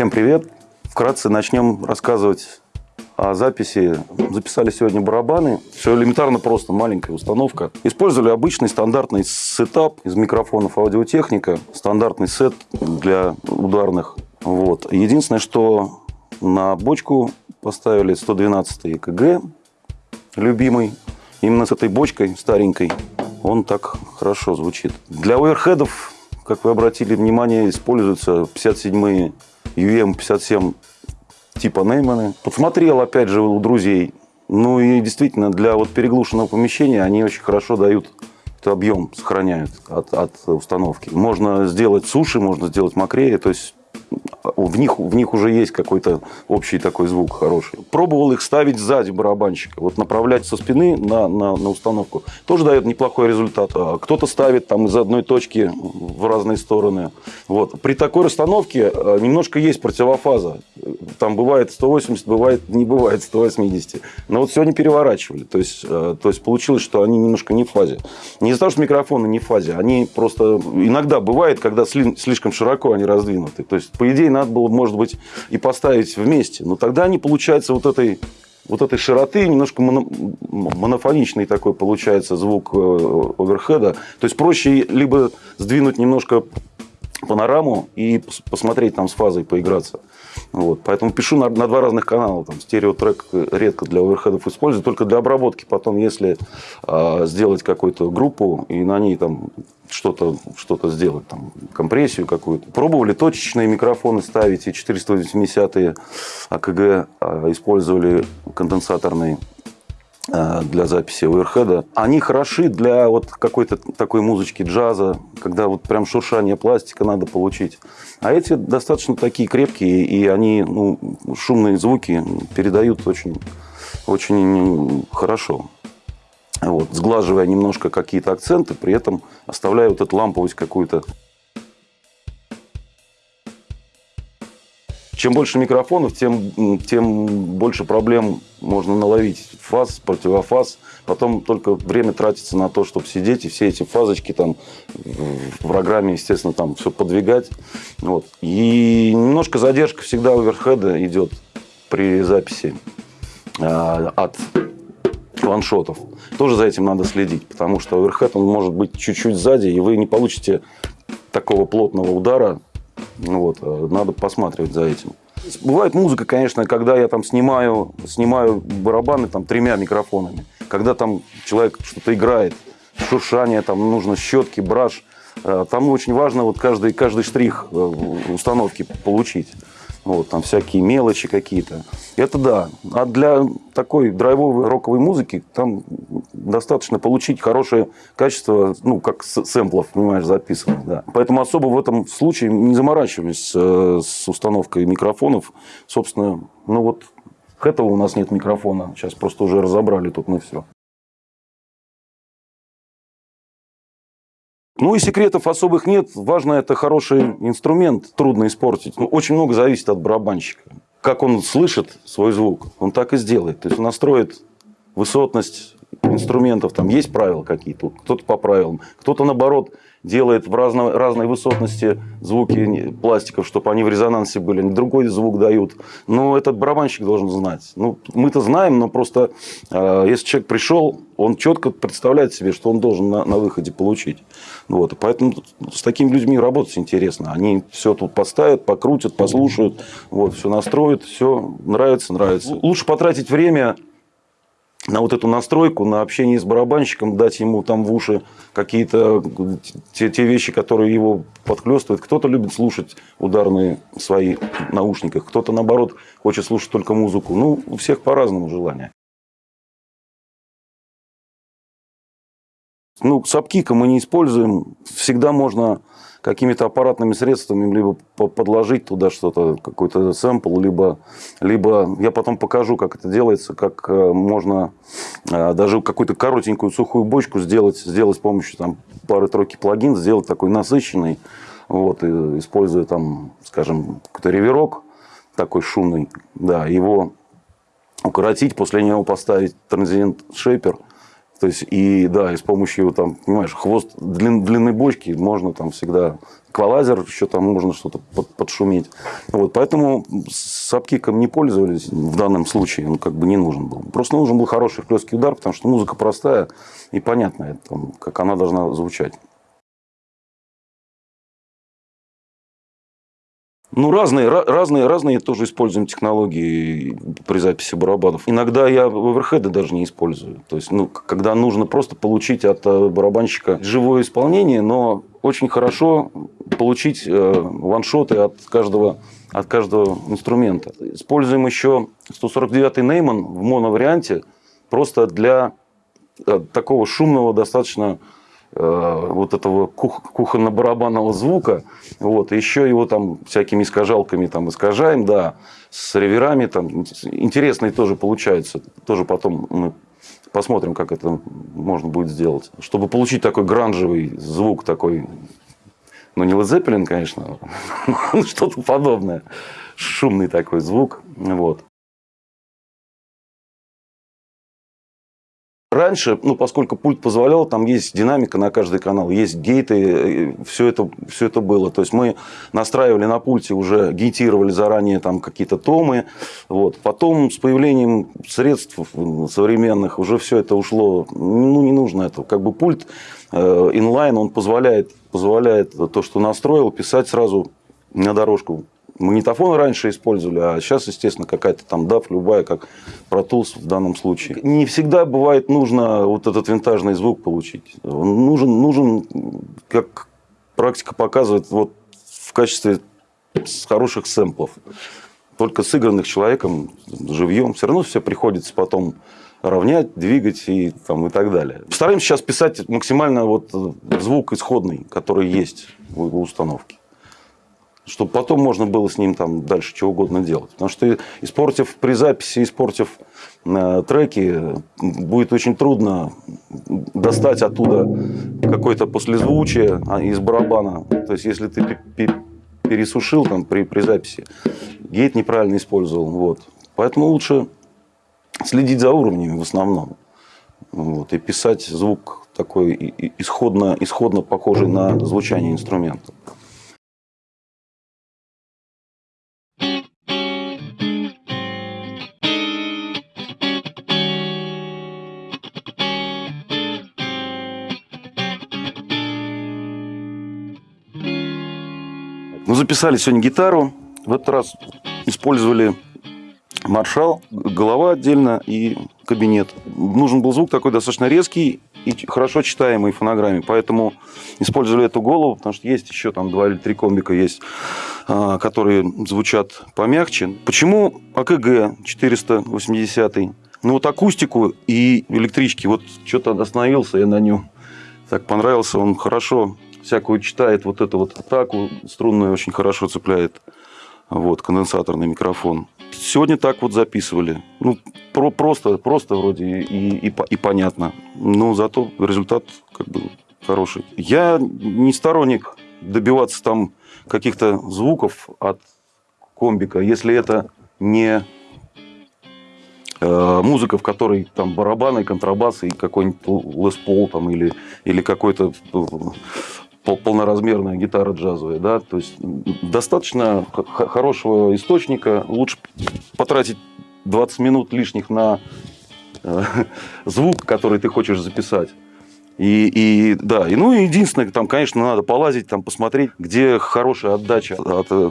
Всем привет! Вкратце начнем рассказывать о записи. Записали сегодня барабаны. Все элементарно просто, маленькая установка. Использовали обычный стандартный сетап из микрофонов аудиотехника. Стандартный сет для ударных. Вот. Единственное, что на бочку поставили 112 ЕКГ, любимый. Именно с этой бочкой старенькой он так хорошо звучит. Для оверхедов, как вы обратили внимание, используются 57-е UM57 типа Нейманы. Подсмотрел, опять же, у друзей. Ну и действительно, для вот переглушенного помещения они очень хорошо дают объем, сохраняют от, от установки. Можно сделать суши, можно сделать мокрее. То есть в них, в них уже есть какой-то общий такой звук хороший. Пробовал их ставить сзади барабанщика, вот направлять со спины на, на, на установку. Тоже дает неплохой результат. А кто-то ставит там из одной точки в разные стороны. Вот. При такой расстановке э, немножко есть противофаза. Там бывает 180, бывает не бывает 180. Но вот сегодня переворачивали. То есть, э, то есть получилось, что они немножко не в фазе. Не из-за того, что микрофоны не в фазе. Они просто иногда бывает, когда слишком широко они раздвинуты. То есть, по идее, надо было, может быть, и поставить вместе. Но тогда они, получается, вот этой вот этой широты, немножко моно, монофоничный такой получается звук э, оверхеда. То есть проще либо сдвинуть немножко панораму и посмотреть там с фазой, поиграться. Вот. Поэтому пишу на, на два разных канала. Там, стереотрек редко для оверхедов использую, только для обработки. Потом, если э, сделать какую-то группу и на ней там что-то что сделать, там, компрессию какую-то. Пробовали точечные микрофоны ставить, и 480 АКГ а, использовали конденсаторные для записи оверхеда. Они хороши для вот какой-то такой музычки джаза, когда вот прям шуршание пластика надо получить. А эти достаточно такие крепкие, и они ну, шумные звуки передают очень, очень хорошо. Вот, сглаживая немножко какие-то акценты, при этом оставляя вот эту ламповость какую-то. Чем больше микрофонов, тем, тем больше проблем можно наловить. Фаз, противофаз. Потом только время тратится на то, чтобы сидеть и все эти фазочки там в программе, естественно, там все подвигать. Вот. И немножко задержка всегда оверхеда идет при записи а, от ваншотов. Тоже за этим надо следить, потому что оверхед он может быть чуть-чуть сзади, и вы не получите такого плотного удара. Вот, э, надо посматривать за этим. Бывает музыка, конечно, когда я там снимаю, снимаю барабаны там тремя микрофонами. Когда там человек что-то играет, шуршание, там нужно щетки, браш. Э, там очень важно вот каждый, каждый штрих э, установки получить. Вот, там всякие мелочи какие-то. Это да. А для такой драйвовой роковой музыки там достаточно получить хорошее качество, ну, как сэмплов, понимаешь, записанных. Да. Поэтому особо в этом случае не заморачиваемся с, с установкой микрофонов. Собственно, ну вот этого у нас нет микрофона. Сейчас просто уже разобрали тут мы все. Ну и секретов особых нет. Важно, это хороший инструмент, трудно испортить. Ну, очень много зависит от барабанщика. Как он слышит свой звук, он так и сделает. То есть он настроит высотность инструментов. Там есть правила какие-то, кто-то по правилам, кто-то наоборот делает в разно, разной высотности звуки пластиков, чтобы они в резонансе были, другой звук дают. Но этот барабанщик должен знать. Ну, мы-то знаем, но просто э, если человек пришел, он четко представляет себе, что он должен на, на выходе получить. Вот. Поэтому с такими людьми работать интересно. Они все тут поставят, покрутят, послушают, вот, все настроят, все нравится, нравится. Лучше потратить время на вот эту настройку, на общение с барабанщиком, дать ему там в уши какие-то те, те вещи, которые его подхлестывают. Кто-то любит слушать ударные свои наушниках, кто-то, наоборот, хочет слушать только музыку. Ну, у всех по-разному желания. Ну, сапкика мы не используем. Всегда можно какими-то аппаратными средствами либо подложить туда что-то, какой-то сэмпл, либо, либо я потом покажу, как это делается, как э, можно э, даже какую-то коротенькую сухую бочку сделать, сделать с помощью там, пары-тройки плагин, сделать такой насыщенный, вот, используя там, скажем, какой-то реверок такой шумный, да, его укоротить, после него поставить транзиент шейпер, То есть, и да, и с помощью, там, понимаешь, хвост длин, длины бочки можно там всегда эквалайзер, еще там можно что-то под, подшуметь. Вот, поэтому с апкиком не пользовались в данном случае, он как бы не нужен был. Просто нужен был хороший хлесткий удар, потому что музыка простая и понятная, там, как она должна звучать. Ну, разные, разные, разные тоже используем технологии при записи барабанов. Иногда я оверхеды даже не использую. То есть, ну, когда нужно просто получить от э, барабанщика живое исполнение, но очень хорошо получить э, ваншоты от каждого, от каждого инструмента. Используем еще 149-й Нейман в моноварианте просто для э, такого шумного достаточно вот этого кух, кухонно-барабанного звука. Вот, еще его там всякими искажалками там искажаем, да, с реверами там интересные тоже получаются. Тоже потом мы посмотрим, как это можно будет сделать. Чтобы получить такой гранжевый звук, такой, ну не Led конечно, что-то подобное. Шумный такой звук. Вот. Раньше, ну, поскольку пульт позволял, там есть динамика на каждый канал, есть гейты, все это, все это было. То есть мы настраивали на пульте, уже гейтировали заранее там какие-то томы. Вот. Потом с появлением средств современных уже все это ушло. Ну, не нужно этого. Как бы пульт э, инлайн, он позволяет, позволяет то, что настроил, писать сразу на дорожку Магнитофон раньше использовали, а сейчас, естественно, какая-то там DAF, любая, как Pro Tools в данном случае. Не всегда бывает нужно вот этот винтажный звук получить. Он нужен, нужен как практика показывает, вот в качестве хороших сэмплов. Только сыгранных человеком, живьем, все равно все приходится потом равнять, двигать и, там, и так далее. Стараемся сейчас писать максимально вот звук исходный, который есть у установки чтобы потом можно было с ним там дальше что угодно делать. Потому что испортив при записи, испортив э, треки, будет очень трудно достать оттуда какое-то послезвучие а, из барабана. То есть, если ты пересушил там при, при записи, гейт неправильно использовал. Вот. Поэтому лучше следить за уровнями в основном. Вот, и писать звук такой исходно, исходно похожий на звучание инструмента. Записали сегодня гитару. В этот раз использовали маршал, голова отдельно и кабинет. Нужен был звук такой достаточно резкий и хорошо читаемый в фонограмме. Поэтому использовали эту голову, потому что есть еще там два или три комбика есть, а, которые звучат помягче. Почему АКГ 480? Ну вот акустику и электрички. Вот что-то остановился я на нем. Так понравился, он хорошо всякую читает вот эту вот атаку струнную очень хорошо цепляет. Вот, конденсаторный микрофон. Сегодня так вот записывали. Ну, про, просто, просто вроде и, и, и понятно. Но зато результат как бы хороший. Я не сторонник добиваться там каких-то звуков от комбика, если это не э, музыка, в которой там барабаны, контрабасы и какой-нибудь Лес Пол там или, или какой-то э, полноразмерная гитара джазовая, да, то есть достаточно хорошего источника, лучше потратить 20 минут лишних на э, звук, который ты хочешь записать. И, и да, и ну единственное, там, конечно, надо полазить, там посмотреть, где хорошая отдача от э,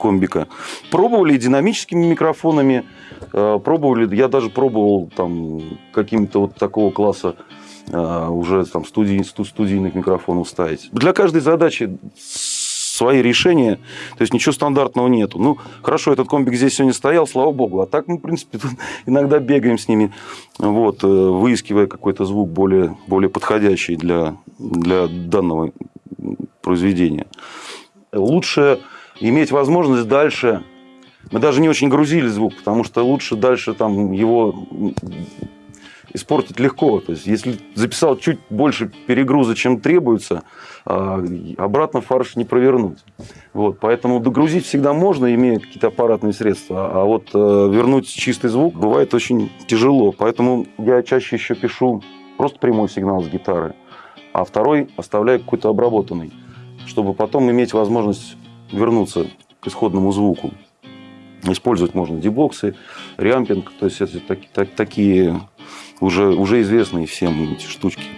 комбика. Пробовали динамическими микрофонами, э, пробовали, я даже пробовал там каким-то вот такого класса уже там студий, студийных микрофонов ставить. Для каждой задачи свои решения, то есть ничего стандартного нету. Ну, хорошо, этот комбик здесь сегодня стоял, слава богу, а так мы, в принципе, иногда бегаем с ними, вот, э, выискивая какой-то звук более, более подходящий для, для данного произведения. Лучше иметь возможность дальше мы даже не очень грузили звук, потому что лучше дальше там его испортить легко. То есть, если записал чуть больше перегруза, чем требуется, а, обратно фарш не провернуть. Вот, поэтому догрузить всегда можно, имея какие-то аппаратные средства. А вот э, вернуть чистый звук бывает очень тяжело. Поэтому я чаще еще пишу просто прямой сигнал с гитары, а второй оставляю какой-то обработанный, чтобы потом иметь возможность вернуться к исходному звуку. Использовать можно дебоксы, рямпинг, то есть это так- так- такие уже, уже известные всем эти штучки.